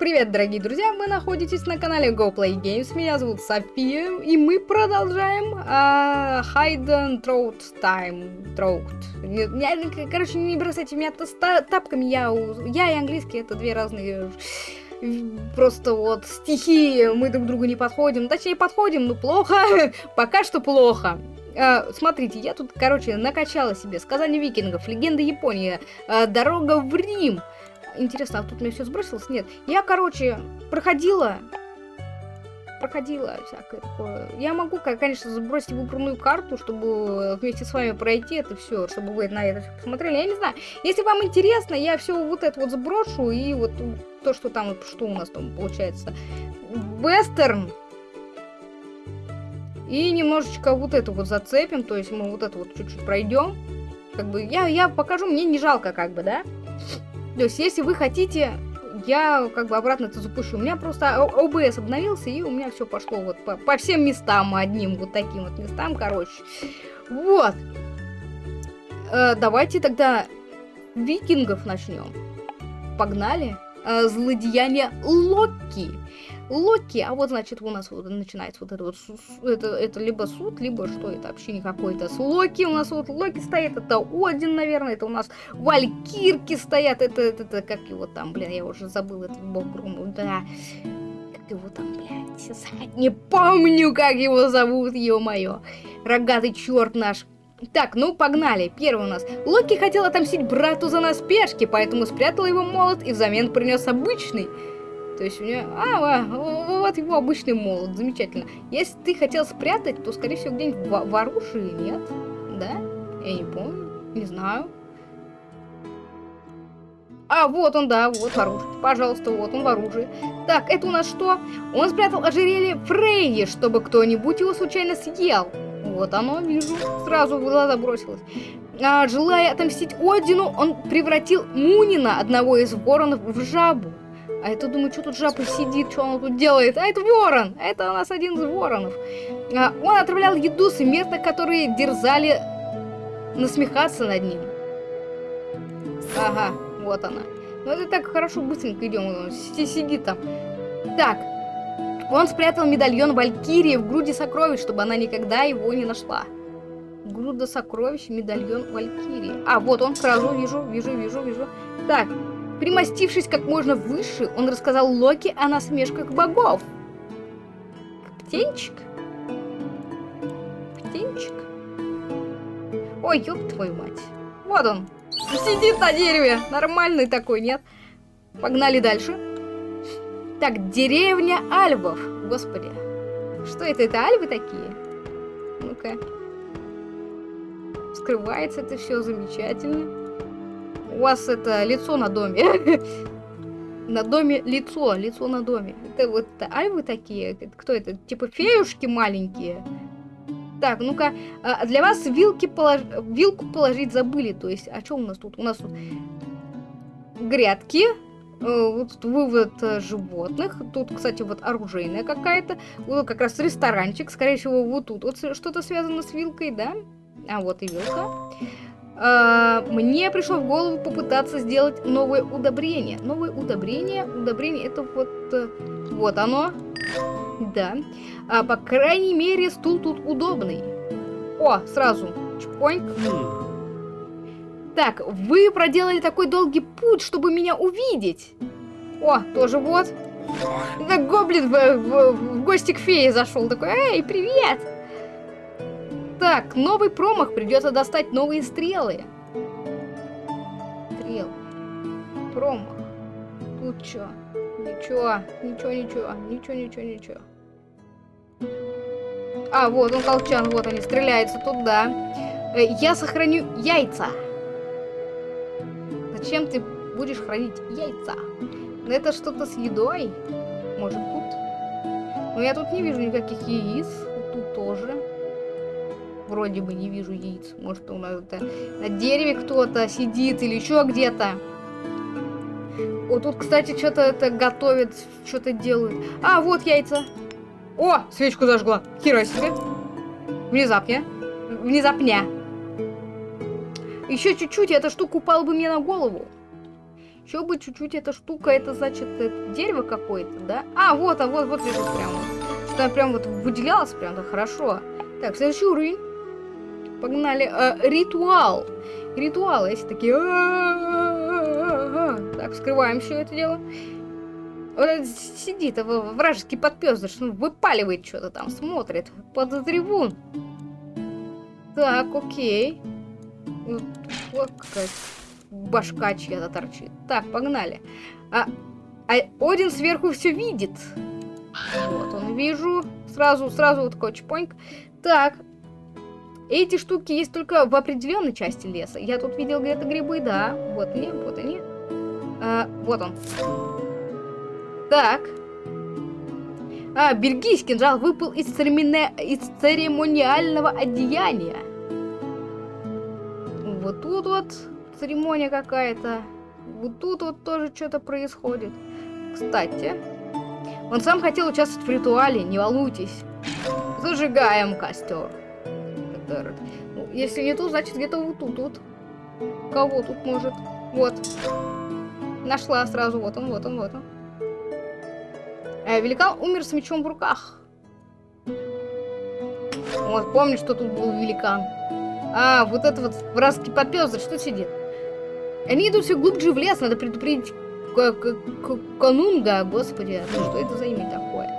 привет, дорогие друзья! Вы находитесь на канале Go Play Games. Меня зовут София, и мы продолжаем uh, Hide and Throat Time. Throat. Я, короче, не бросайте меня тапками. Я, я и английский это две разные просто вот стихи. Мы друг другу не подходим. Точнее, подходим, но плохо. Пока что плохо. Uh, смотрите, я тут, короче, накачала себе сказания викингов, легенда Японии, uh, дорога в Рим. Интересно, а тут мне все сбросилось? Нет. Я, короче, проходила проходила всякое такое. Я могу, конечно, забросить выбранную карту, чтобы вместе с вами пройти это все, чтобы вы на это посмотрели. Я не знаю. Если вам интересно, я все вот это вот сброшу и вот то, что там, что у нас там получается. Вестерн. И немножечко вот это вот зацепим, то есть мы вот это вот чуть-чуть пройдем. Как бы я, я покажу, мне не жалко, как бы, да? То есть, если вы хотите, я как бы обратно это запущу. У меня просто ОБС обновился, и у меня все пошло вот по, по всем местам одним, вот таким вот местам, короче. Вот. Э, давайте тогда викингов начнем. Погнали. Э, злодеяние Локи. Локи, а вот, значит, у нас вот начинается вот это вот, это, это либо суд, либо что это вообще не какой-то. С Локи у нас вот Локи стоит, это Один, наверное, это у нас Валькирки стоят, это, это, это как его там, блин, я уже забыл, это бог Грома, да. Как его там, блядь, не помню, как его зовут, ё-моё. Рогатый черт наш. Так, ну погнали. Первый у нас. Локи хотел отомстить брату за наспешки, поэтому спрятал его молот и взамен принес обычный. То есть у меня... А, вот его обычный молот, замечательно. Если ты хотел спрятать, то, скорее всего, где-нибудь в, оружии, нет? Да? Я не помню, не знаю. А, вот он, да, вот в оружии. Пожалуйста, вот он в оружии. Так, это у нас что? Он спрятал ожерелье Фрейи, чтобы кто-нибудь его случайно съел. Вот оно, вижу. Сразу в глаза бросилось. А, желая отомстить Одину, он превратил Мунина, одного из воронов, в жабу. А это, думаю, что тут жаба сидит, что он тут делает? А это ворон! Это у нас один из воронов. А, он отправлял еду смертных, которые дерзали насмехаться над ним. Ага, вот она. Ну это так хорошо, быстренько идем. Он сидит там. Так. Он спрятал медальон Валькирии в груди сокровищ, чтобы она никогда его не нашла. Груда сокровищ, медальон Валькирии. А, вот он сразу, вижу, вижу, вижу, вижу. Так, Примостившись как можно выше, он рассказал Локи о насмешках богов. Птенчик? Птенчик? Ой, ёб твою мать. Вот он. Сидит на дереве. Нормальный такой, нет? Погнали дальше. Так, деревня Альвов. Господи. Что это? Это альвы такие? Ну-ка. Скрывается это все замечательно. У вас это лицо на доме. На доме лицо, лицо на доме. Это вот альвы такие? Кто это? Типа феюшки маленькие? Так, ну-ка, а, для вас вилки полож... вилку положить забыли. То есть, а что у нас тут? У нас тут грядки, э, вот вывод э, животных. Тут, кстати, вот оружейная какая-то. Вот как раз ресторанчик. Скорее всего, вот тут вот что-то связано с вилкой, да? А вот и вилка. А, мне пришло в голову попытаться сделать новое удобрение. Новое удобрение, удобрение это вот, э, вот оно. Да. А, по крайней мере, стул тут удобный. О, сразу. Чпоньк. Так, вы проделали такой долгий путь, чтобы меня увидеть. О, тоже вот. Это гоблин в, в, в гости к фее зашел. Такой, эй, привет! Так, новый промах, придется достать новые стрелы. Стрел. Промах. Тут что? Ничего, ничего, ничего, ничего, ничего, ничего. А, вот он колчан, вот они, стреляются туда. Э, я сохраню яйца. Зачем ты будешь хранить яйца? Это что-то с едой? Может тут? Но я тут не вижу никаких яиц. Тут тоже вроде бы не вижу яиц. Может, у нас это на дереве кто-то сидит или еще где-то. Вот тут, кстати, что-то это готовят, что-то делают. А, вот яйца. О, свечку зажгла. Хера себе. Внезапно. Внезапня. Еще чуть-чуть, эта штука упала бы мне на голову. Еще бы чуть-чуть эта штука, это значит это дерево какое-то, да? А, вот, а вот, вот лежит прямо. Что она прям вот выделялась прям, да, хорошо. Так, следующий уровень. Погнали. А, ритуал. Ритуал, если такие... Так, вскрываем все это дело. Сидит вражеский подпёздыш, ну, выпаливает что-то там, смотрит под трибун. Так, окей. Вот, вот какая башка чья-то торчит. Так, погнали. А, а Один сверху все видит. Вот он, вижу. Сразу, сразу вот такой чпоньк. Так. Эти штуки есть только в определенной части леса. Я тут видел где-то грибы, да. Вот они, вот они. А, вот он. Так. А, бельгийский кинжал выпал из, церемони... из церемониального одеяния. Вот тут вот церемония какая-то. Вот тут вот тоже что-то происходит. Кстати, он сам хотел участвовать в ритуале, не волнуйтесь. Зажигаем костер. Ну, если не тут, значит где-то вот тут, тут. Кого тут может? Вот. Нашла сразу, вот он, вот он, вот он. Э, великан умер с мечом в руках. Вот, помню, что тут был великан. А, вот это вот вражеский попёзр, что сидит? Они идут все глубже в лес, надо предупредить Канунга, господи, ну что это за имя такое?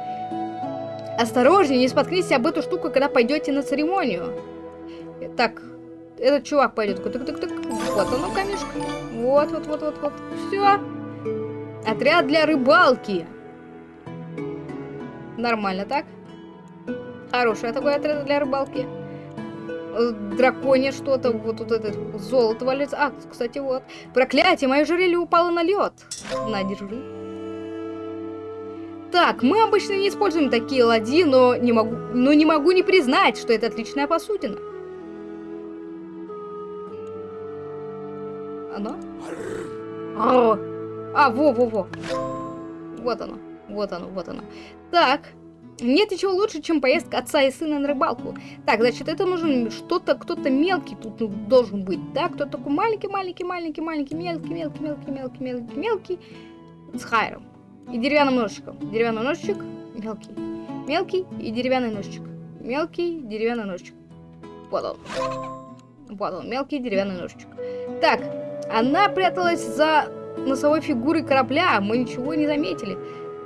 Осторожнее, не споткнитесь об эту штуку, когда пойдете на церемонию. Так, этот чувак пойдет. Вот оно, камешка. Вот, вот, вот, вот, вот. Все. Отряд для рыбалки. Нормально, так? Хороший такой отряд для рыбалки. Драконе что-то, вот тут это золото валится. А, кстати, вот. Проклятие, мое жерелье упало на лед. На, держи. Так, мы обычно не используем такие ладьи, но не могу, но не могу не признать, что это отличная посудина. Оно? О! А, во-во-во. Вот оно, вот оно, вот оно. Так, нет ничего лучше, чем поездка отца и сына на рыбалку. Так, значит, это нужен что-то, кто-то мелкий тут должен быть, да? Кто такой маленький, маленький, маленький, маленький, мелкий, мелкий, мелкий, мелкий, мелкий, мелкий, с хайром. И деревянным ножичком. Деревянный ножичек, мелкий. Мелкий и деревянный ножичек. Мелкий, деревянный ножичек. Вот он. Вот он, мелкий деревянный ножичек. Так, она пряталась за носовой фигурой корабля, мы ничего не заметили.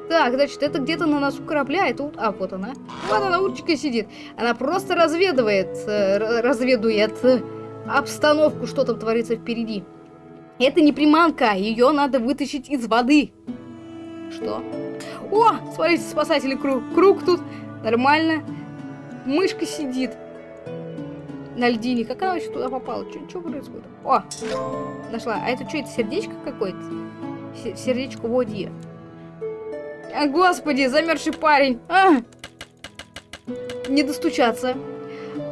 Так, значит, это где-то на носу корабля, это... А, вот она. Вот она, уточка сидит. Она просто разведывает, э, разведует э, обстановку, что там творится впереди. Это не приманка, ее надо вытащить из воды. Что? О, смотрите, спасатели круг. Круг тут нормально. Мышка сидит на льдине. Как она вообще туда попала? Что происходит? О, нашла. А это что, это сердечко какое-то? Сердечко воде. А, господи, замерзший парень. А! Не достучаться.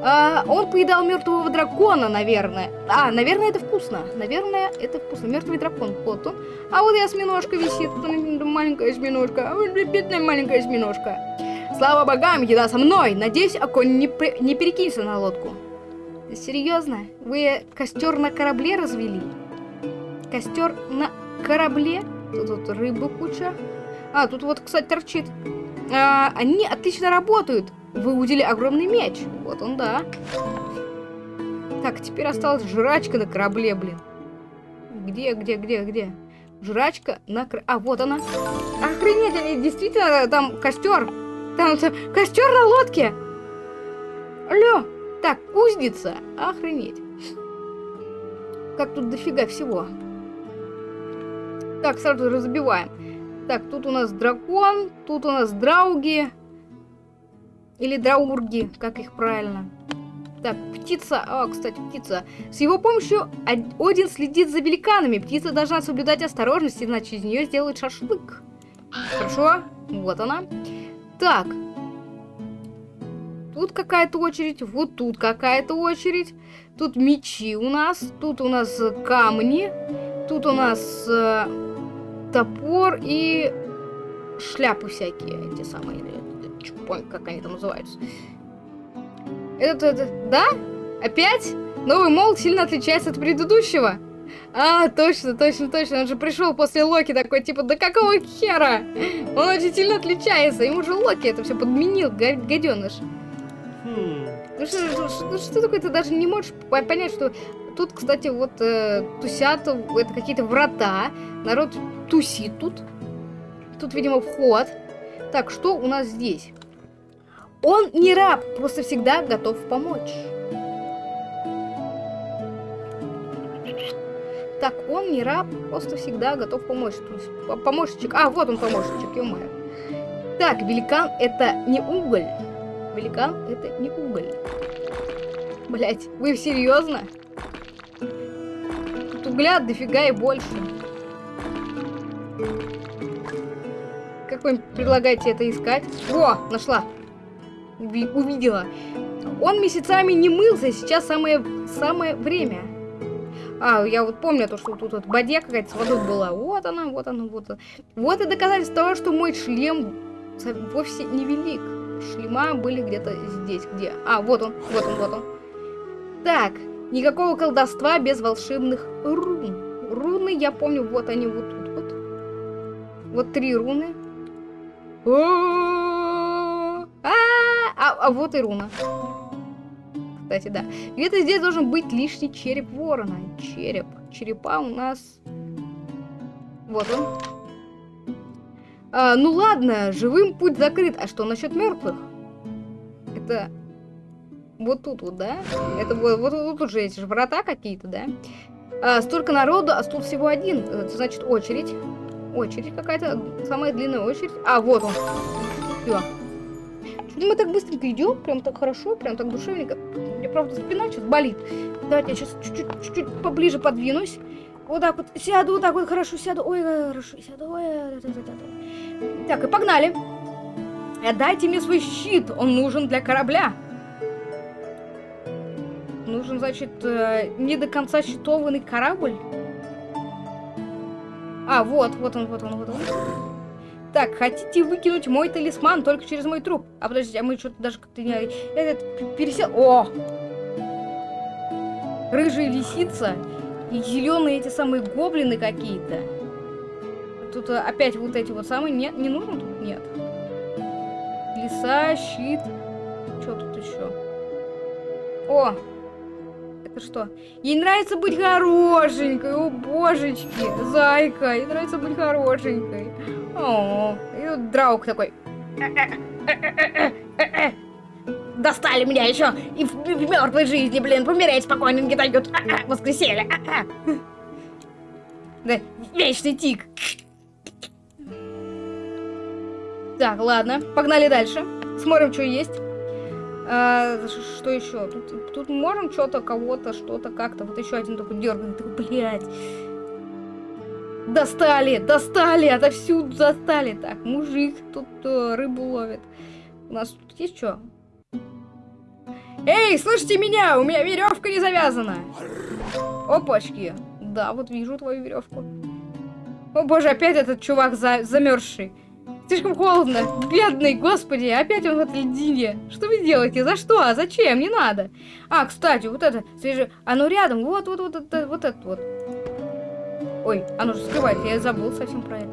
А, он поедал мертвого дракона, наверное. А, наверное, это вкусно. Наверное, это вкусно. Мертвый дракон. Вот он. А вот и осьминожка висит. Маленькая осьминожка. Бедная маленькая осьминожка. Слава богам, еда со мной. Надеюсь, оконь не, при... не перекинется на лодку. Серьезно? Вы костер на корабле развели? Костер на корабле? Тут, тут рыбы куча. А, тут вот, кстати, торчит. А, они отлично работают. Выудили огромный меч. Вот он, да. Так, теперь осталась жрачка на корабле, блин. Где, где, где, где? Жрачка на корабле. А, вот она. Охренеть, они действительно там костер. Там костер на лодке. Алло. Так, кузница. Охренеть. Как тут дофига всего. Так, сразу разбиваем. Так, тут у нас дракон, тут у нас драуги. Или драурги, как их правильно. Так, птица. А, кстати, птица. С его помощью Один следит за великанами. Птица должна соблюдать осторожность, иначе из нее сделают шашлык. Хорошо? Вот она. Так. Тут какая-то очередь, вот тут какая-то очередь. Тут мечи у нас, тут у нас камни, тут у нас э, топор и шляпы всякие, эти самые, чупонь, как они там называются. Это, это, да? Опять? Новый молот сильно отличается от предыдущего. А, точно, точно, точно. Он же пришел после Локи такой, типа, да какого хера? Он очень сильно отличается. Ему же Локи это все подменил, гаденыш. Ну что, что, ну что такое, ты даже не можешь понять, что тут, кстати, вот э, тусят, это какие-то врата, народ тусит тут. Тут, видимо, вход. Так, что у нас здесь? Он не раб, просто всегда готов помочь. Так, он не раб, просто всегда готов помочь. Помощничек. А, вот он помощничек, ё -моё. Так, великан это не уголь. Великан это не уголь. Блять, вы серьезно? Тут угля дофига и больше. Как вы предлагаете это искать? О, нашла. Увидела. Он месяцами не мылся, сейчас самое, самое время. А, я вот помню то, что тут вот бадья какая-то с водой была. Вот она, вот она, вот она. Вот и доказательство того, что мой шлем вовсе не велик. Шлема были где-то здесь, где? А, вот он, вот он, вот он. Так, никакого колдовства без волшебных рун. Руны, я помню, вот они вот тут вот. Вот три руны. А, а вот и руна кстати, да. Где-то здесь должен быть лишний череп ворона. Череп. Черепа у нас... Вот он. А, ну ладно, живым путь закрыт. А что насчет мертвых? Это вот тут вот, да? Это вот, вот, вот тут же эти же врата какие-то, да? А, столько народу, а тут всего один. Это значит очередь. Очередь какая-то, самая длинная очередь. А, вот он. Все. Что мы так быстренько идем, прям так хорошо, прям так душевненько. Мне правда спина сейчас болит. Давайте я сейчас чуть-чуть поближе подвинусь. Вот так вот сяду, вот так вот хорошо сяду. Ой, хорошо сяду. Ой, да, да, да, Так, и погнали. Отдайте мне свой щит, он нужен для корабля. Нужен, значит, э, не до конца щитованный корабль. А, вот, вот он, вот он, вот он. Так, хотите выкинуть мой талисман только через мой труп? А подождите, а мы что-то даже как-то не... Этот пересел... О! Рыжая лисица и зеленые эти самые гоблины какие-то. Тут э, опять вот эти вот самые... Нет, не нужно тут? Нет. Лиса, щит. Что тут еще? О! Это что? Ей нравится быть хорошенькой, о божечки, зайка, ей нравится быть хорошенькой. О, и вот Драук такой. Достали меня еще и в, в мертвой жизни, блин, помереть спокойно не дают. Воскресенье. Да, вечный тик. Так, ладно, погнали дальше. Смотрим, что есть. А, что еще? Тут, тут можем что-то, кого-то, что-то, как-то. Вот еще один такой дерганный, такой, блядь. Достали, достали, отовсюду достали. Так, мужик тут э, рыбу ловит. У нас тут есть что? Эй, слышите меня? У меня веревка не завязана. Опачки. Да, вот вижу твою веревку. О боже, опять этот чувак за замерзший. Слишком холодно. Бедный, господи, опять он в этой льдине. Что вы делаете? За что? А зачем? Не надо. А, кстати, вот это, свежее. Оно рядом. Вот, вот, вот, вот, вот это вот. Ой, оно же скрывает, я забыл совсем про это.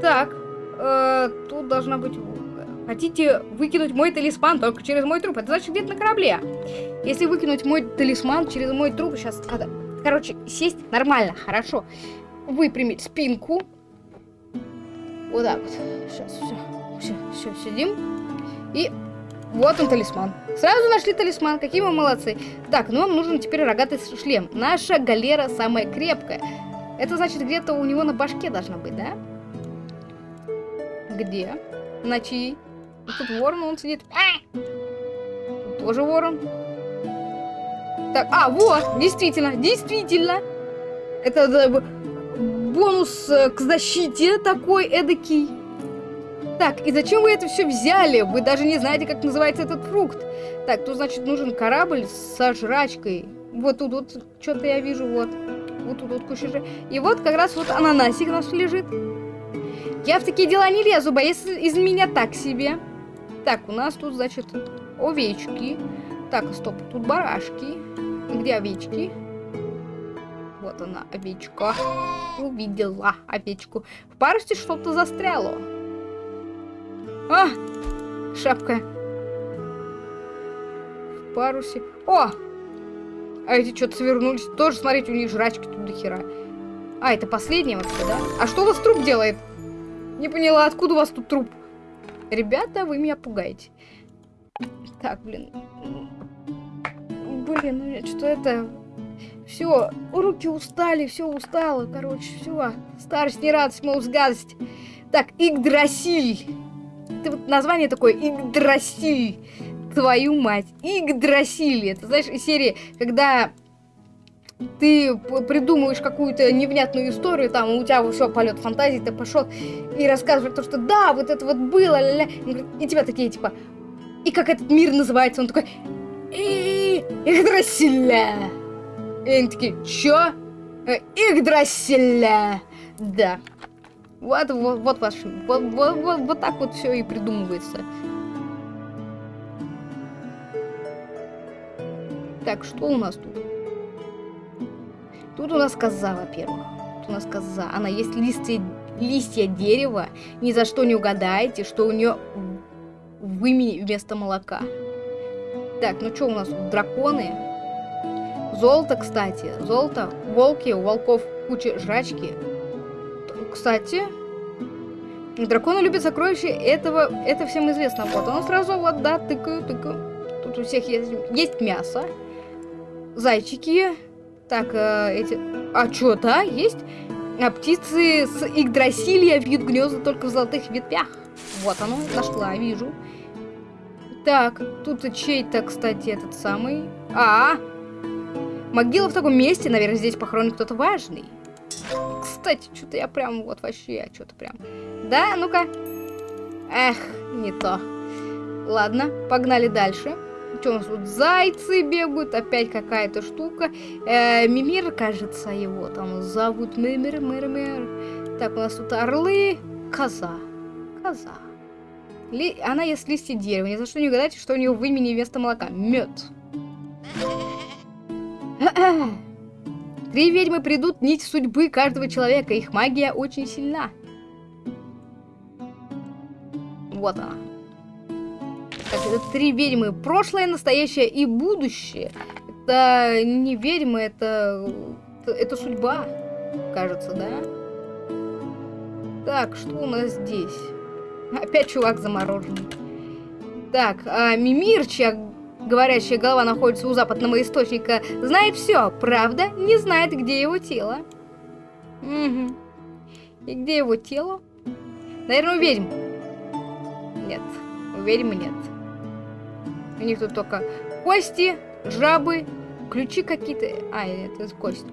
Так, э, тут должна быть... Хотите выкинуть мой талисман только через мой труп? Это значит где-то на корабле. Если выкинуть мой талисман через мой труп, сейчас надо... Короче, сесть нормально, хорошо. Выпрямить спинку. Вот так вот. Сейчас, все. Все, все, сидим. И вот он талисман. Сразу нашли талисман, какие мы молодцы. Так, ну нам нужен теперь рогатый шлем. Наша галера самая крепкая. Это значит, где-то у него на башке должна быть, да? Где? На чьей? Тут ворон, он сидит. Тут тоже ворон. Так, а, вот, действительно, действительно. Это да, бонус э, к защите такой эдакий. Так, и зачем вы это все взяли? Вы даже не знаете, как называется этот фрукт. Так, тут, значит, нужен корабль со жрачкой. Вот тут вот что-то я вижу, вот. Вот тут вот куча же. И вот как раз вот ананасик у нас лежит. Я в такие дела не лезу, боец из меня так себе. Так, у нас тут, значит, овечки. Так, стоп, тут барашки. Где овечки? Вот она, овечка. Увидела овечку. В парусте что-то застряло. А! Шапка. В парусе. О! А эти что-то свернулись. Тоже, смотрите, у них жрачки тут до хера. А, это последнее вообще, да? А что у вас труп делает? Не поняла, откуда у вас тут труп? Ребята, вы меня пугаете. Так, блин. Блин, ну что это... Все, руки устали, все устало, короче, все. Старость, не радость, мол, гадость. Так, Игдрасиль. Ты вот название такое, Игдрасиль. Твою мать, Игдрасиль. Это, знаешь, из серии, когда ты придумываешь какую-то невнятную историю, там, у тебя все полет фантазии, ты пошел и рассказываешь то, что да, вот это вот было, ля-ля. и тебя такие, типа, и как этот мир называется, он такой, Игдрасиля. И они такие, чё? «Э, Игдрасиля. Да. Вот, вот, вот ваш, вот, вот, вот, вот так вот все и придумывается. Так, что у нас тут? Тут у нас коза, во-первых. Тут у нас коза. Она есть листья, листья дерева. Ни за что не угадаете, что у нее в имени вместо молока. Так, ну что у нас? Драконы. Золото, кстати. Золото. Волки. У волков куча жрачки. Кстати, драконы любят сокровища. Этого, это всем известно. Вот, он сразу вот, да, тыкаю, тыкаю. Тут у всех есть, есть мясо. Зайчики. Так, э, эти... А что, да, есть? А птицы с Игдрасилья вьют гнезда только в золотых ветвях. Вот оно, нашла, вижу. Так, тут чей-то, кстати, этот самый... А, -а, а, могила в таком месте, наверное, здесь похоронен кто-то важный. Кстати, что-то я прям вот вообще, что-то прям... Да, ну-ка. Эх, не то. Ладно, погнали дальше. Что у нас тут? Зайцы бегают, опять какая-то штука. Э, Мимир, кажется, его там зовут. Мимир, Мимир. Так, у нас тут орлы. Коза. Коза. Ли... Она ест листья дерева. Ни за что не угадайте, что у нее в имени вместо молока. Мед. Три ведьмы придут нить судьбы каждого человека. Их магия очень сильна. Вот она. Так, это три ведьмы. Прошлое, настоящее и будущее. Это не ведьмы, это... Это судьба, кажется, да? Так, что у нас здесь? Опять чувак замороженный. Так, а Мимир, говорящая голова находится у западного источника, знает все, правда? Не знает, где его тело. Угу. И где его тело? Наверное, у ведьм. Нет, у ведьмы нет. У них тут только кости, жабы, ключи какие-то. А, это кость.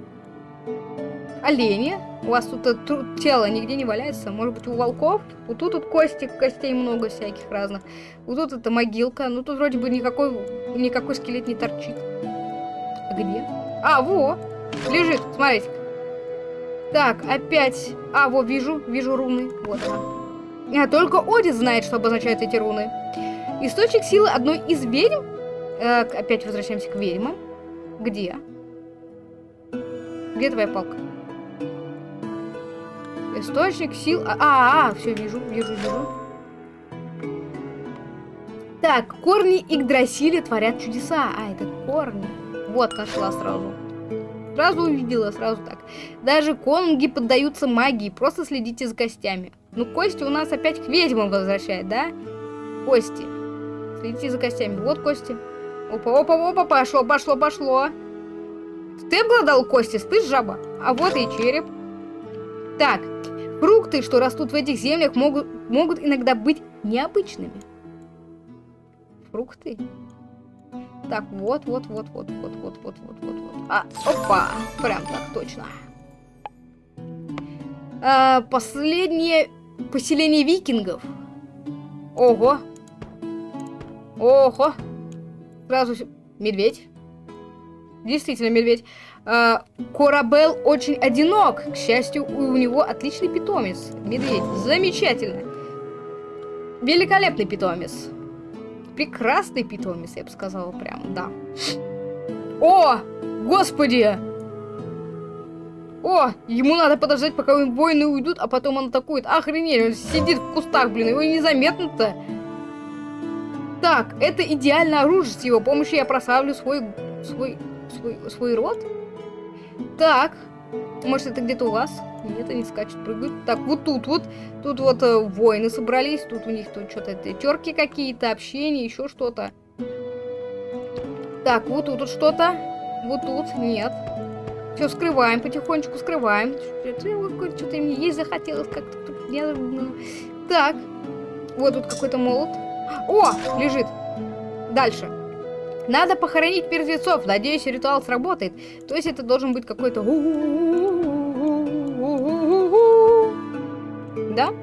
Олени. У вас тут это, тело нигде не валяется. Может быть, у волков? Вот тут вот кости, костей много всяких разных. Вот тут это могилка. Ну, тут вроде бы никакой, никакой скелет не торчит. А где? А, во! Лежит, смотрите. Так, опять... А, вот, вижу, вижу руны. Вот она. А, только Один знает, что обозначают эти руны. Источник силы одной из ведьм. Э, опять возвращаемся к ведьмам. Где? Где твоя палка? Источник сил... А, а, а все, вижу, вижу, вижу. Так, корни Игдрасиля творят чудеса. А, это корни. Вот, нашла сразу. Сразу увидела, сразу так. Даже конунги поддаются магии. Просто следите за костями. Ну, кости у нас опять к ведьмам возвращает, да? Кости. Следите за костями. Вот кости. Опа, опа, опа, пошло, пошло, пошло. Ты обладал кости, ты жаба. А вот и череп. Так, Фрукты, что растут в этих землях, могут, могут иногда быть необычными. Фрукты. Так, вот, вот, вот, вот, вот, вот, вот, вот, вот, вот. А, опа, прям так, точно. А, последнее поселение викингов. Ого. Ого. Сразу медведь. Действительно медведь. А, Корабел очень одинок. К счастью, у него отличный питомец. Медведь. Замечательно. Великолепный питомец. Прекрасный питомец, я бы сказала прям, да. О! Господи! О, ему надо подождать, пока воины уйдут, а потом он атакует. Охренеть, он сидит в кустах, блин, его незаметно-то. Так, это идеальное оружие. С его помощью я прославлю свой, свой, свой, свой род. Так, может это где-то у вас? Нет, они скачут, прыгают. Так, вот тут вот, тут вот э, воины собрались, тут у них тут что-то терки какие-то, общение, еще что-то. Так, вот тут вот что-то, вот тут, нет. Все, скрываем, потихонечку скрываем. Что-то мне есть захотелось как-то. Так, вот тут какой-то молот. О, лежит. Дальше. Надо похоронить мертвецов. Надеюсь, ритуал сработает. То есть это должен быть какой-то... Да?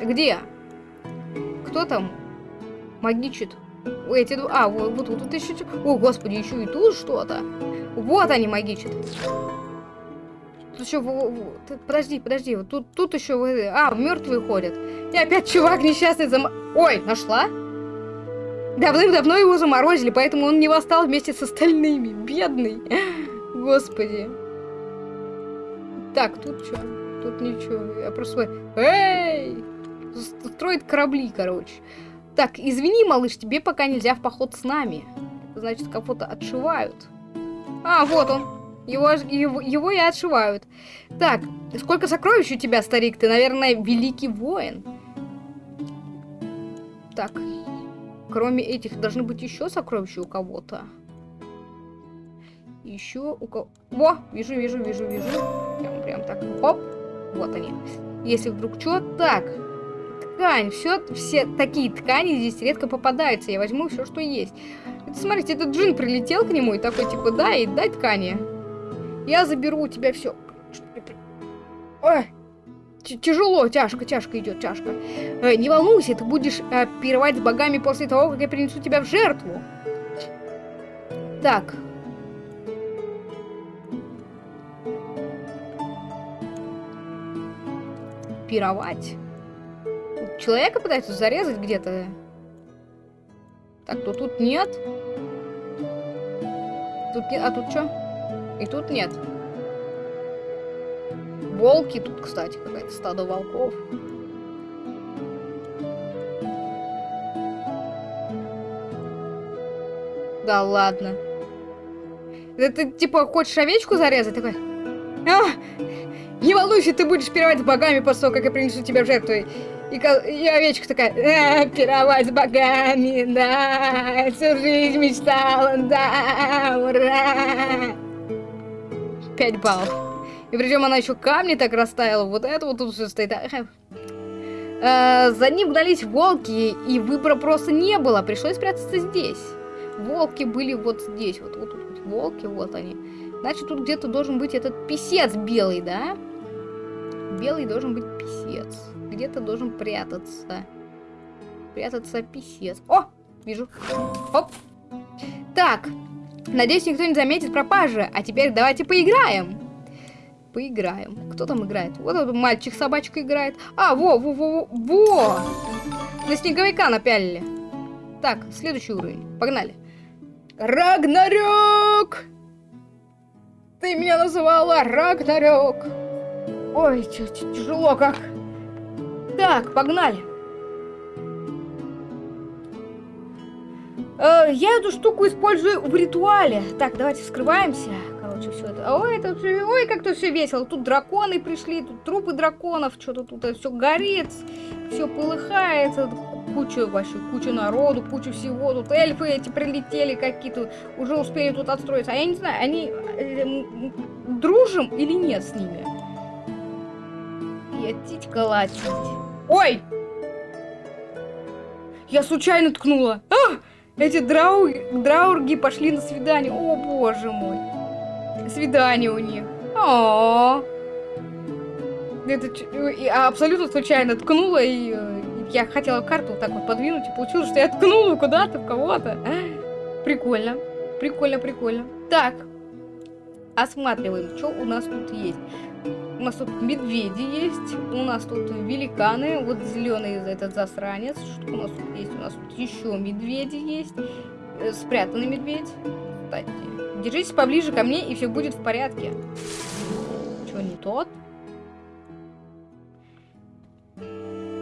Где? Кто там магичит? Эти два... А, вот, вот тут еще... О, господи, еще и тут что-то. Вот они магичат. Еще... Подожди, подожди. Вот тут, тут еще... А, мертвые ходят. И опять чувак несчастный зам... Ой, нашла? Давным-давно его заморозили, поэтому он не восстал вместе с остальными. Бедный. Господи. Так, тут что? Тут ничего. Я просто... Эй! Строит корабли, короче. Так, извини, малыш, тебе пока нельзя в поход с нами. Значит, кого-то отшивают. А, вот он. Его, его, его и отшивают. Так, сколько сокровищ у тебя, старик? Ты, наверное, великий воин. Так, кроме этих, должны быть еще сокровища у кого-то. Еще у кого... Во, вижу, вижу, вижу, вижу. Прям, прям так, оп. Вот они. Если вдруг что, так. Ткань, все, все такие ткани здесь редко попадаются. Я возьму все, что есть. Это, смотрите, этот джин прилетел к нему и такой, типа, да, и дай ткани. Я заберу у тебя все. Ой, тяжело, тяжко, тяжко идет, тяжко. Э, не волнуйся, ты будешь э, пировать с богами после того, как я принесу тебя в жертву. Так. Пировать. Человека пытаются зарезать где-то. Так, то тут нет. Тут нет. А тут что? И тут нет. Волки тут, кстати, какая-то стадо волков. Да ладно. Это ты, типа, хочешь овечку зарезать? Такой... А, не волнуйся, ты будешь пировать с богами после того, как я принесу тебя в жертву. И, и овечка такая, э, пировать с богами, да, всю жизнь мечтала, да, ура. Пять баллов. И причем она еще камни так растаяла. Вот это вот тут все стоит. А, за ним гнались волки, и выбора просто не было. Пришлось спрятаться здесь. Волки были вот здесь. Вот, вот, вот волки, вот они. Значит, тут где-то должен быть этот писец белый, да? Белый должен быть писец. Где-то должен прятаться. Прятаться писец. О! Вижу. Оп. Так. Надеюсь, никто не заметит пропажи. А теперь давайте поиграем поиграем. Кто там играет? Вот этот мальчик-собачка играет. А, во, во, во, во! На снеговика напялили. Так, следующий уровень. Погнали. Рагнарёк! Ты меня называла Рагнарёк. Ой, тяжело как. Так, погнали. Э, я эту штуку использую в ритуале. Так, давайте скрываемся короче, все это. Ой, это ой, как тут все весело. Тут драконы пришли, тут трупы драконов, что-то тут все горит, все полыхает, куча вообще, куча народу, куча всего. Тут эльфы эти прилетели какие-то, уже успели тут отстроиться. А я не знаю, они э, дружим или нет с ними? Я титька латить. Ой! Я случайно ткнула. А! Эти драу... драурги пошли на свидание. О, боже мой свидание у них. О, это абсолютно случайно ткнула и э, я хотела карту вот так вот подвинуть и получилось, что я ткнула куда-то в кого-то. Прикольно, прикольно, прикольно. Так, осматриваем, что у нас тут есть. У нас тут медведи есть, у нас тут великаны, вот зеленый этот засранец. Что у нас тут есть? У нас тут еще медведи есть, э, спрятанный медведь. Кстати, Держитесь поближе ко мне, и все будет в порядке. еще не тот.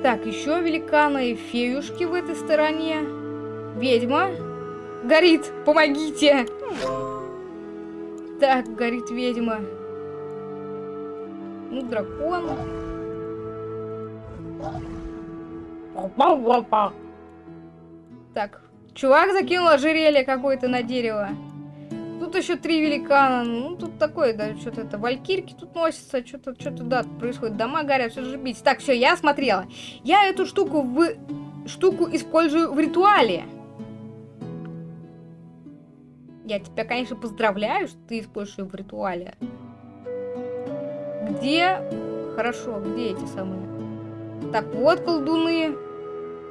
Так, еще великаны и феюшки в этой стороне. Ведьма. Горит, помогите! Так, горит ведьма. Ну, дракон. Так, чувак закинул ожерелье какое-то на дерево. Тут еще три великана. Ну, тут такое, да, что-то это, валькирки тут носятся, что-то, что-то, да, происходит. Дома горят, все же бить. Так, все, я смотрела. Я эту штуку в... штуку использую в ритуале. Я тебя, конечно, поздравляю, что ты используешь ее в ритуале. Где... Хорошо, где эти самые? Так, вот колдуны.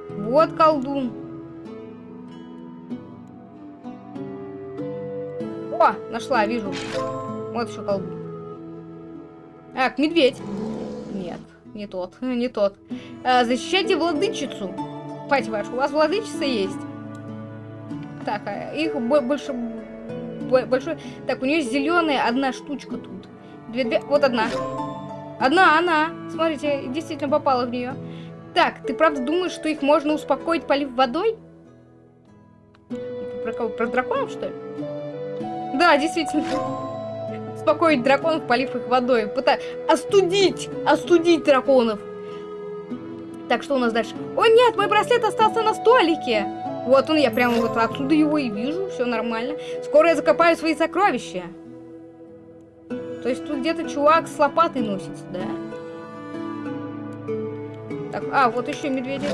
Вот колдун. О, нашла, вижу. Вот еще колдун. Так, медведь. Нет, не тот, не тот. А, защищайте владычицу. Пать вашу, у вас владычица есть? Так, а их больше... Большой... Так, у нее зеленая одна штучка тут. Две-две... Вот одна. Одна, она. Смотрите, действительно попала в нее. Так, ты правда думаешь, что их можно успокоить, полив водой? Про кого? Про драконов, что ли? Да, действительно. Успокоить драконов, полив их водой. Пыта... Остудить! Остудить драконов! Так, что у нас дальше? О, нет, мой браслет остался на столике! Вот он, я прямо вот отсюда его и вижу, все нормально. Скоро я закопаю свои сокровища. То есть тут где-то чувак с лопатой носится, да? Так, а, вот еще медведи.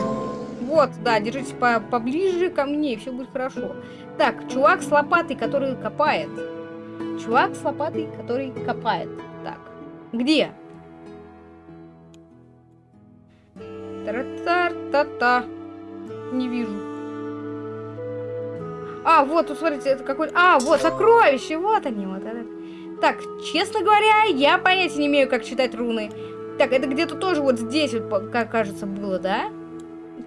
Вот, да, держитесь по поближе ко мне, все будет хорошо. Так, чувак с лопатой, который копает. Чувак с лопатой, который копает. Так, где? Тара-тар-та-та. Не вижу. А, вот, тут, смотрите, это какой... А, вот, сокровище, вот они, вот это. Так, честно говоря, я понятия не имею, как читать руны. Так, это где-то тоже вот здесь, вот, как кажется, было, да?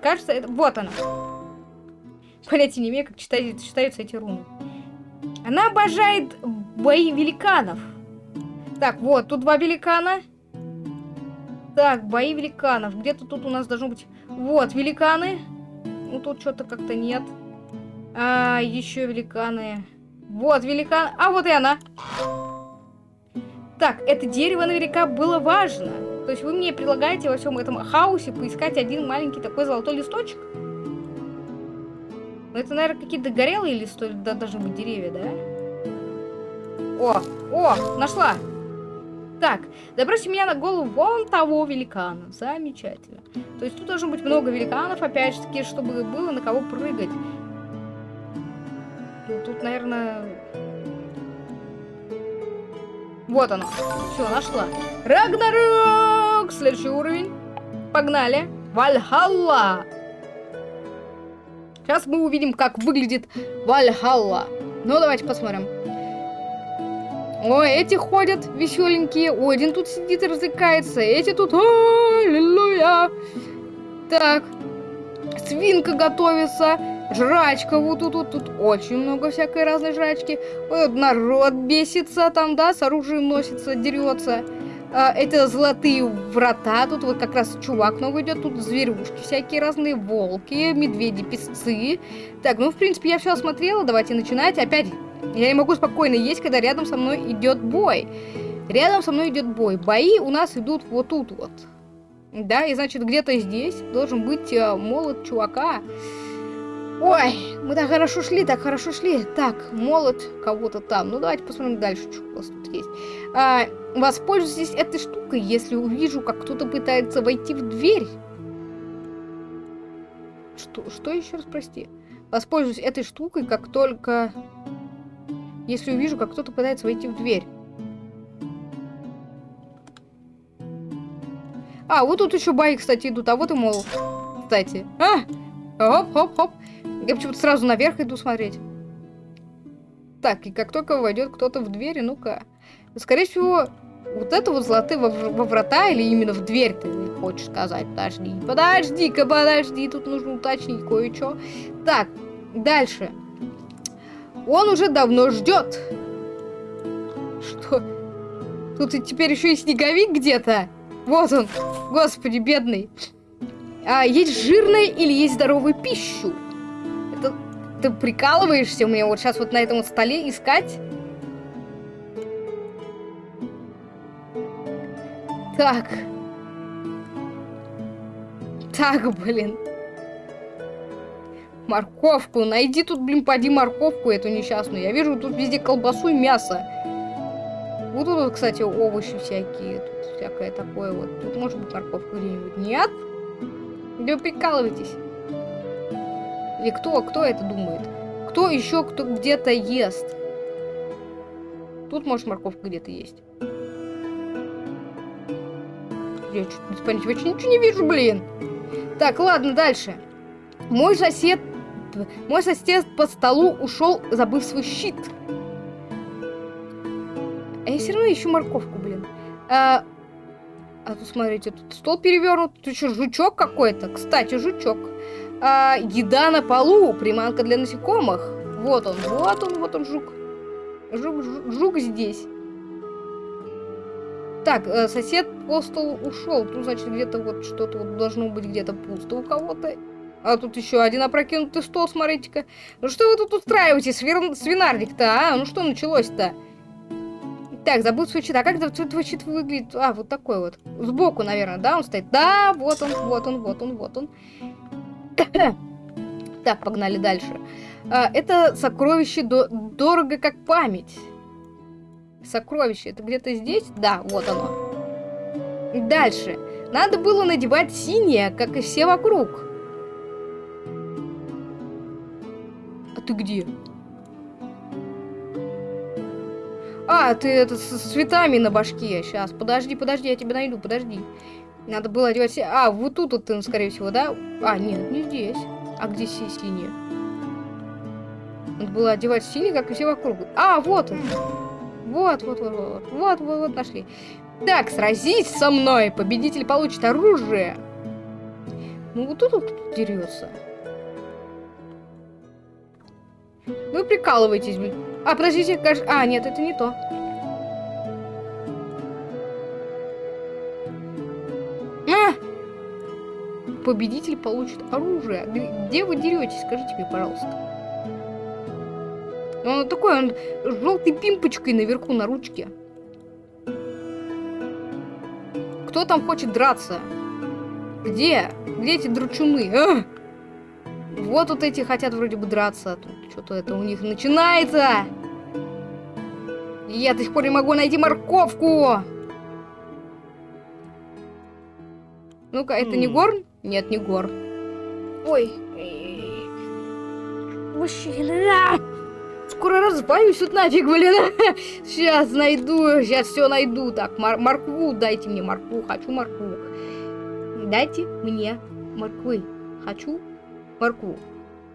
Кажется, это... Вот она. Понятия не имею, как читать, читаются эти руны. Она обожает бои великанов. Так, вот, тут два великана. Так, бои великанов. Где-то тут у нас должно быть... Вот, великаны. Ну, тут что-то как-то нет. А, еще великаны. Вот, великан. А, вот и она. Так, это дерево наверняка было важно. То есть вы мне предлагаете во всем этом хаосе поискать один маленький такой золотой листочек? Ну, это, наверное, какие-то горелые листы, да, должны быть деревья, да? О, о, нашла! Так, забросьте меня на голову вон того великана. Замечательно. То есть тут должно быть много великанов, опять же таки, чтобы было на кого прыгать. Ну, тут, наверное... Вот оно. Все, нашла. Рагнарёк! Следующий уровень. Погнали. Вальхалла! Сейчас мы увидим, как выглядит Вальхалла. Ну, давайте посмотрим. Ой, эти ходят веселенькие. Один тут сидит и развлекается. Эти тут... Аллилуйя! Так. Свинка готовится. Жрачка вот тут, тут, тут очень много всякой разной жрачки. Вот народ бесится там, да, с оружием носится, дерется. А, это золотые врата, тут вот как раз чувак новый идет, тут зверюшки всякие разные, волки, медведи, песцы. Так, ну, в принципе, я все осмотрела, давайте начинать. Опять, я не могу спокойно есть, когда рядом со мной идет бой. Рядом со мной идет бой. Бои у нас идут вот тут вот. Да, и значит, где-то здесь должен быть э, молот чувака. Ой, мы так хорошо шли, так хорошо шли. Так, молот кого-то там. Ну, давайте посмотрим дальше, что у нас тут есть. А, воспользуйтесь этой штукой, если увижу, как кто-то пытается войти в дверь. Что, что еще раз, прости? Воспользуюсь этой штукой, как только... Если увижу, как кто-то пытается войти в дверь. А, вот тут еще бои, кстати, идут. А вот и молот. Кстати. А! Хоп-хоп-хоп. Я почему-то сразу наверх иду смотреть. Так, и как только войдет кто-то в дверь, ну-ка. Скорее всего, вот это вот золотые во, во врата или именно в дверь ты хочешь сказать? Подожди, подожди-ка, подожди, тут нужно уточнить кое-что. Так, дальше. Он уже давно ждет. Что? Тут и теперь еще и снеговик где-то. Вот он. Господи, бедный. А, есть жирная или есть здоровую пищу? Ты прикалываешься меня вот сейчас вот на этом вот столе искать? Так. Так, блин. Морковку. Найди тут, блин, поди морковку эту несчастную. Я вижу тут везде колбасу и мясо. Вот тут, кстати, овощи всякие. Тут всякое такое вот. Тут может быть морковка где-нибудь. Нет? Да прикалываетесь. Или кто? Кто это думает? Кто еще кто где-то ест? Тут, может, морковка где-то есть. Я чуть без понятия, вообще ничего не вижу, блин. Так, ладно, дальше. Мой сосед... Мой сосед по столу ушел, забыв свой щит. А я все равно ищу морковку, блин. А, а тут, смотрите, тут стол перевернут. Тут что, жучок какой-то? Кстати, жучок. А, еда на полу. Приманка для насекомых. Вот он, вот он, вот он, жук. Жук, жук, жук здесь. Так, э, сосед по столу ушел. Тут, значит, где-то вот что-то вот должно быть где-то пусто у кого-то. А тут еще один опрокинутый стол, смотрите-ка. Ну что вы тут устраиваете, свир... свинарник-то, а? Ну что началось-то? Так, забыл свой щит. А как твой щит выглядит? А, вот такой вот. Сбоку, наверное, да, он стоит? Да, вот он, вот он, вот он, вот он. Так, погнали дальше. А, это сокровище до дорого как память. Сокровище, это где-то здесь? Да, вот оно. Дальше. Надо было надевать синее, как и все вокруг. А ты где? А, ты это с, цветами на башке. Сейчас, подожди, подожди, я тебя найду, подожди. Надо было одевать... А, вот тут вот ты, скорее всего, да? А, нет, не здесь. А где си синие? Надо было одевать синий, как и все вокруг. А, вот он. Вот, вот, вот, вот, вот, вот, вот, нашли. Так, сразись со мной. Победитель получит оружие. Ну, вот тут вот дерется. Вы прикалываетесь. А, подождите, кажется... А, нет, это не то. Победитель получит оружие. Где вы деретесь? Скажите мне, пожалуйста. Он такой, он с желтой пимпочкой наверху на ручке. Кто там хочет драться? Где? Где эти дручуны? А! Вот вот эти хотят вроде бы драться. Тут что-то это у них начинается. Я до сих пор не могу найти морковку. Ну-ка, это не горн? Нет, не горн. Ой. Мужчина. Скоро разбавлюсь тут нафиг, блин. Сейчас найду, сейчас все найду. Так, мор моркву дайте мне, моркву. Хочу моркву. Дайте мне морквы. Хочу моркву.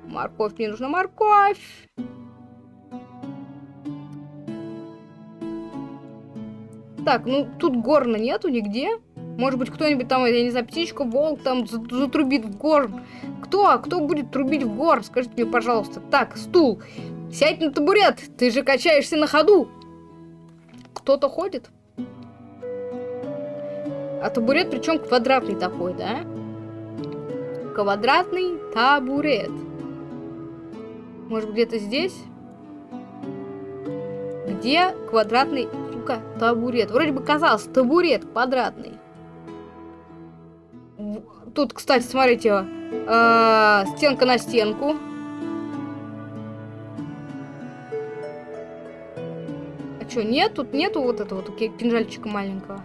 Морковь, мне нужна морковь. Так, ну тут горна нету нигде. Может быть, кто-нибудь там, я не знаю, птичка, волк там затрубит в горн. Кто? Кто будет трубить в горн? Скажите мне, пожалуйста. Так, стул. Сядь на табурет. Ты же качаешься на ходу. Кто-то ходит? А табурет причем квадратный такой, да? Квадратный табурет. Может, где-то здесь? Где квадратный, сука, табурет? Вроде бы казалось, табурет квадратный. Тут, кстати, смотрите, э, стенка на стенку. А что, нет? Тут нету вот этого вот кинжальчика маленького.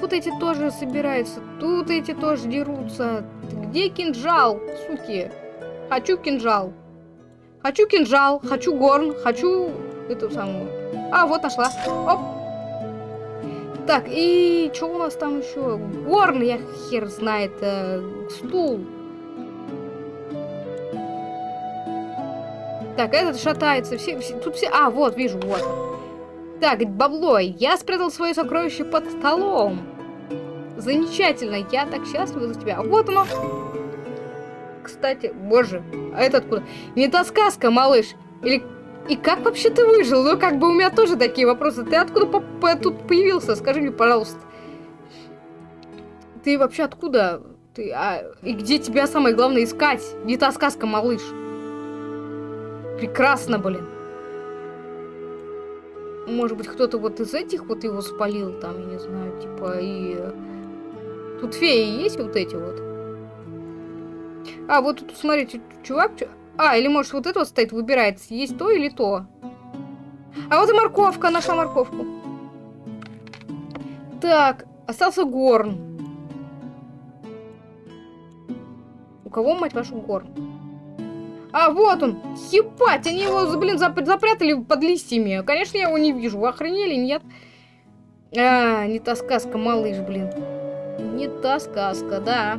Тут эти тоже собираются, тут эти тоже дерутся. Где кинжал, суки? Хочу кинжал. Хочу кинжал, хочу горн, хочу эту самую. А, вот нашла. Оп. Так, и что у нас там еще? Горн, я хер знает. Э, стул. Так, этот шатается. Все, все, тут все... А, вот, вижу, вот. Так, бабло, я спрятал свое сокровище под столом. Замечательно, я так счастлива за тебя. Вот оно кстати, боже, а это откуда? Не та сказка, малыш. Или И как вообще ты выжил? Ну, как бы у меня тоже такие вопросы. Ты откуда по по тут появился? Скажи мне, пожалуйста. Ты вообще откуда? Ты, а, и где тебя самое главное искать? Не та сказка, малыш. Прекрасно, блин. Может быть, кто-то вот из этих вот его спалил, там, я не знаю, типа, и... Тут феи есть вот эти вот? А, вот тут, смотрите, чувак... А, или может вот это вот стоит, выбирается, есть то или то. А вот и морковка, нашла морковку. Так, остался горн. У кого, мать вашу, горн? А, вот он! Ебать, они его, блин, зап запрятали под листьями. Конечно, я его не вижу. Вы охренели, нет? А, не та сказка, малыш, блин. Не та сказка, да.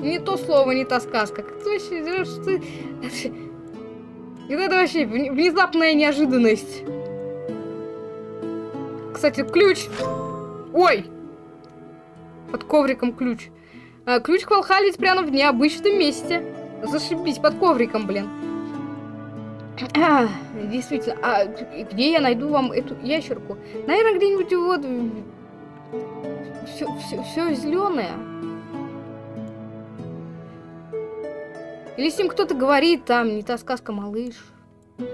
Не то слово, не та сказка. Как ты. Ты... Это вообще внезапная неожиданность. Кстати, ключ. Ой! Под ковриком ключ. А, ключ к Валхале спрятан в необычном месте. Зашибись, под ковриком, блин. Действительно, а где я найду вам эту ящерку? Наверное, где-нибудь вот... Все, все, все зеленое. Или с ним кто-то говорит, там, не та сказка, малыш. По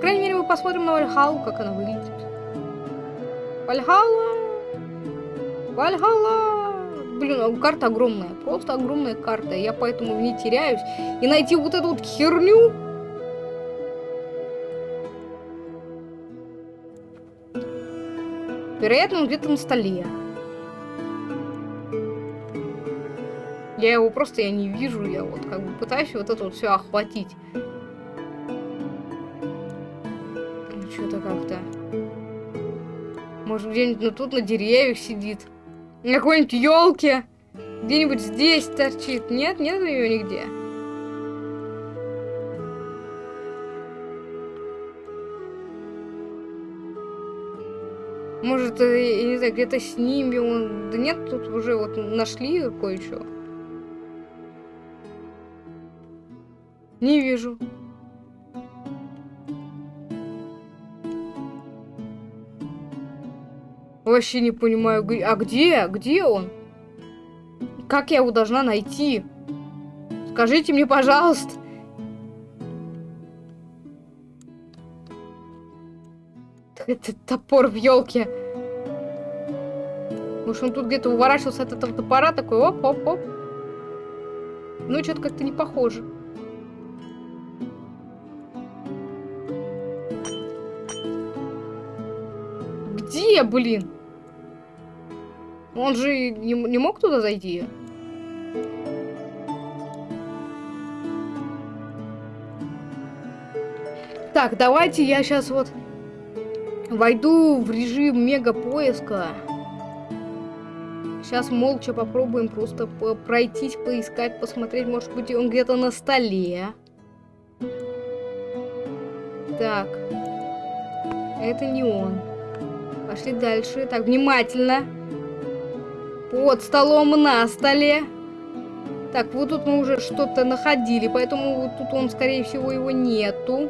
крайней мере, мы посмотрим на Вальхалу, как она выглядит. Вальхала! Вальхала! Блин, а карта огромная. Просто огромная карта. Я поэтому в ней теряюсь. И найти вот эту вот херню... Вероятно, он где-то на столе. Я его просто я не вижу, я вот как бы пытаюсь вот это вот все охватить. Ну, что-то как-то. Может, где-нибудь ну, тут на деревьях сидит. На какой-нибудь елке. Где-нибудь здесь торчит. Нет, нет ее нигде. Может, э, я не знаю, где-то с ними он... Да нет, тут уже вот нашли кое-что. Не вижу. Вообще не понимаю, а где? Где он? Как я его должна найти? Скажите мне, пожалуйста. Это топор в елке. Может, он тут где-то уворачивался от этого топора, такой оп-оп-оп. Ну, что-то как-то не похоже. Где, блин? Он же не, не мог туда зайти? Так, давайте я сейчас вот войду в режим мега поиска. Сейчас молча попробуем просто по пройтись, поискать, посмотреть. Может быть, он где-то на столе. Так. Это не он. Пошли дальше. Так, внимательно. Под столом, на столе. Так, вот тут мы уже что-то находили, поэтому вот тут он, скорее всего, его нету.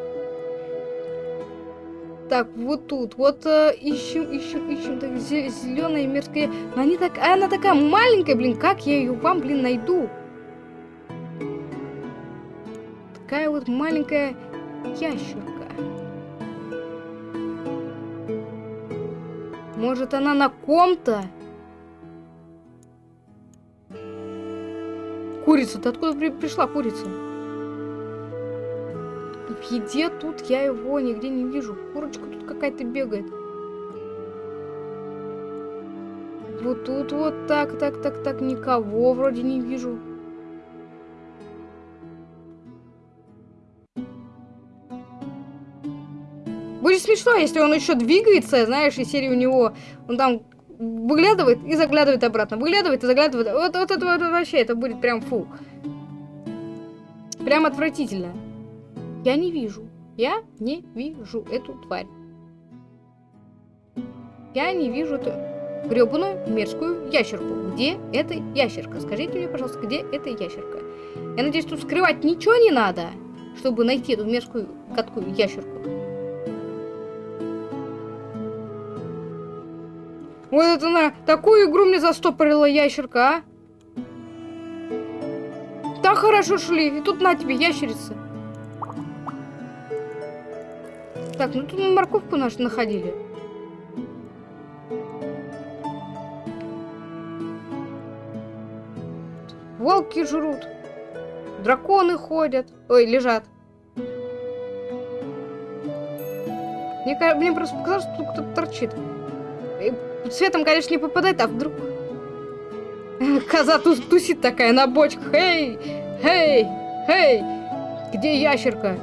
Так, вот тут, вот э, ищем, ищем, ищем, так, зеленая мерзкая. Но они так, она такая маленькая, блин, как я ее вам, блин, найду? Такая вот маленькая ящерка. Может, она на ком-то? Курица, ты откуда при пришла курица? В еде тут я его нигде не вижу. Курочка тут какая-то бегает. Вот тут вот так, так, так, так, никого вроде не вижу. Будет смешно, если он еще двигается, знаешь, и серии у него, он там выглядывает и заглядывает обратно, выглядывает и заглядывает. Вот, вот это вот, вообще, это будет прям фу. Прям отвратительно. Я не вижу. Я не вижу эту тварь. Я не вижу эту гребаную мерзкую ящерку. Где эта ящерка? Скажите мне, пожалуйста, где эта ящерка? Я надеюсь, тут скрывать ничего не надо. чтобы найти эту мерзкую гадкую ящерку. Вот это на такую игру мне застопорила ящерка, а? Так хорошо шли, и тут на тебе ящерица. Так, ну тут мы морковку нашу находили. Волки жрут. Драконы ходят. Ой, лежат. Мне, мне просто показалось, что тут кто-то торчит. Светом, конечно, не попадает, а вдруг... Коза тус тусит такая на бочках. Эй! Эй! Эй! Где ящерка?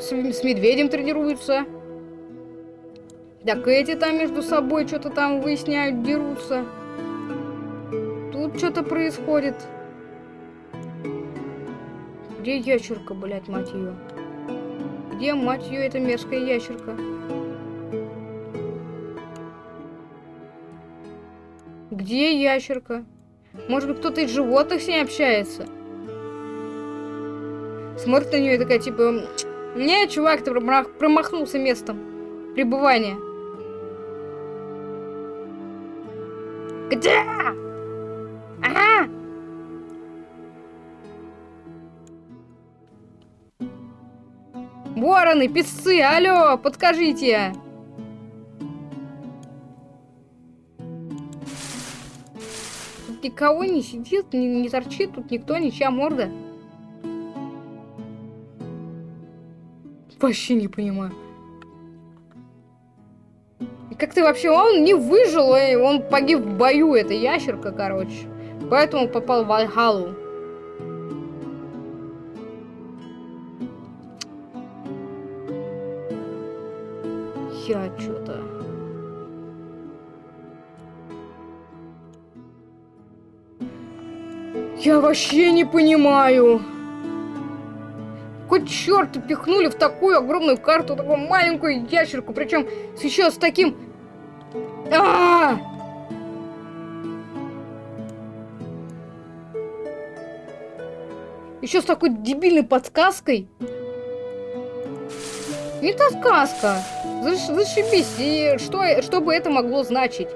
С, с медведем тренируются. Так эти там между собой что-то там выясняют, дерутся. Тут что-то происходит. Где ящерка, блядь, мать ее? Где, мать ее, эта мерзкая ящерка? Где ящерка? Может быть, кто-то из животных с ней общается? Смотрит на нее и такая, типа... Не, чувак, ты промахнулся местом пребывания. Где? Ага! Вороны, песцы, алло, подскажите! Никого не сидит, не, не торчит, тут никто, ничья морда. Вообще не понимаю. Как ты вообще... Он не выжил, он погиб в бою, это ящерка, короче. Поэтому попал в Вальхалу. Я что-то... Я вообще не понимаю. Какой черт пихнули в такую огромную карту, такую маленькую ящерку, причем еще с таким... А -а -а! Еще с такой дебильной подсказкой. Не та сказка. Зашибись. И что, что бы это могло значить?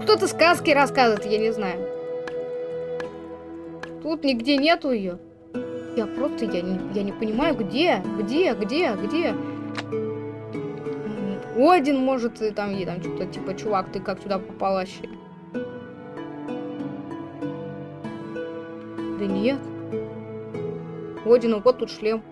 Кто-то сказки рассказывает, я не знаю. Тут нигде нету ее. Я просто, я не, я не понимаю, где, где, где, где. Один, может, и там, и там что-то типа, чувак, ты как сюда попал вообще? Да нет. Один, вот тут шлем.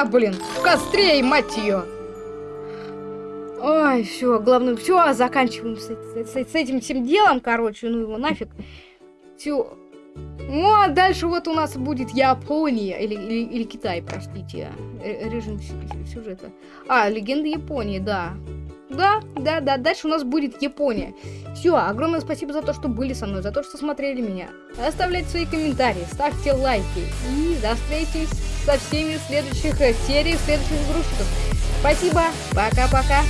Она, блин, в костре, мать ее. Ой, все, главное, все, заканчиваем с, с, с этим всем делом, короче, ну его нафиг. Все. Ну, а дальше вот у нас будет Япония, или, или, или Китай, простите, э, режим сюжета. А, легенда Японии, да. Да, да, да, дальше у нас будет Япония. Все, огромное спасибо за то, что были со мной, за то, что смотрели меня. Оставляйте свои комментарии, ставьте лайки. И встречи со всеми в следующих э, сериях, следующих игрушках. Спасибо, пока-пока.